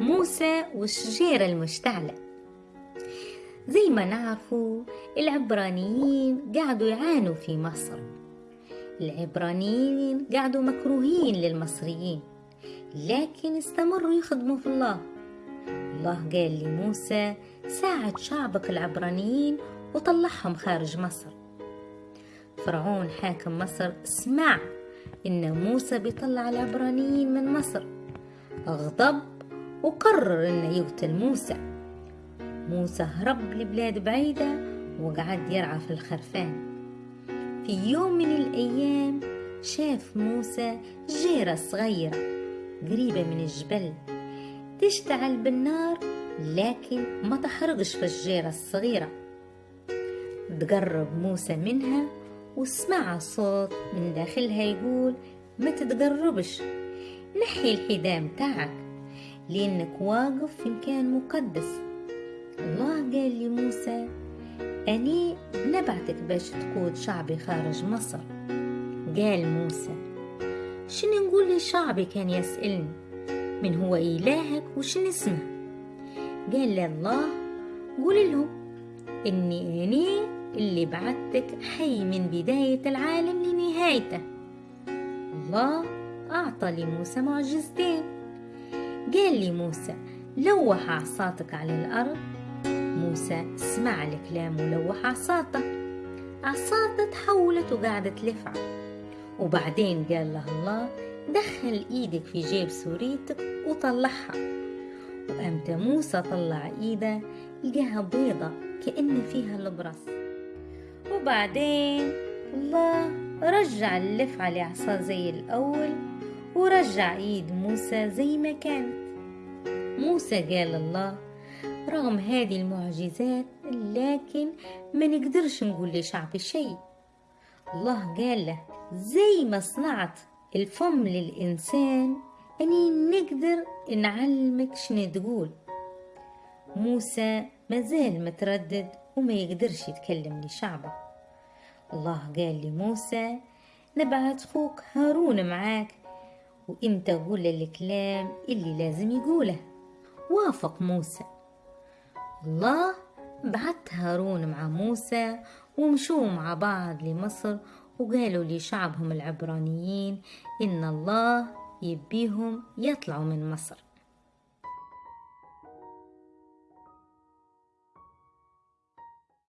موسى والشجيرة المشتعلة زي ما نعرفوا العبرانيين قعدوا يعانوا في مصر. العبرانيين قعدوا مكروهين للمصريين لكن استمروا يخدموا في الله. الله قال لموسى ساعد شعبك العبرانيين وطلعهم خارج مصر. فرعون حاكم مصر سمع إن موسى بيطلع العبرانيين من مصر. أغضب وقرر إنه يقتل موسى. موسى هرب لبلاد بعيدة وقعد يرعى في الخرفان. في يوم من الأيام شاف موسى جيرة صغيرة قريبة من الجبل تشتعل بالنار لكن ما تحرقش في الجيرة الصغيرة. تقرب موسى منها وسمع صوت من داخلها يقول ما تتقربش نحي الحدام تاعك لأنك واقف في مكان مقدس. الله قال لموسى أني نبعتك باش تقود شعبي خارج مصر. قال موسى شنو نقول لشعبي كان يسألني؟ من هو إلهك وشن اسمه؟ قال الله قول لهم إني أني اللي بعتك حي من بداية العالم لنهايته. الله أعطى لموسى معجزتين. قال لي موسى لوح عصاتك على الأرض. موسى سمع الكلام ولوح عصاته عصاته تحولت وقعدت تلفع وبعدين قال له الله دخل إيدك في جيب سوريتك وطلعها. وأمتى موسى طلع إيده لقاها بيضة كأن فيها البرص. وبعدين الله رجع اللفعة لعصا زي الأول. ورجع ايد موسى زي ما كانت موسى قال الله رغم هذه المعجزات لكن ما نقدرش نقول لشعبي شيء. الله قال له زي ما صنعت الفم للإنسان أني نقدر نعلمك شنو تقول. موسى مازال متردد وما يقدرش يتكلم لشعبه. الله قال لموسى نبعت خوك هارون معاك وانت قول الكلام اللي لازم يقوله؟ وافق موسى. الله بعت هارون مع موسى ومشوا مع بعض لمصر وقالوا لشعبهم العبرانيين إن الله يبيهم يطلعوا من مصر.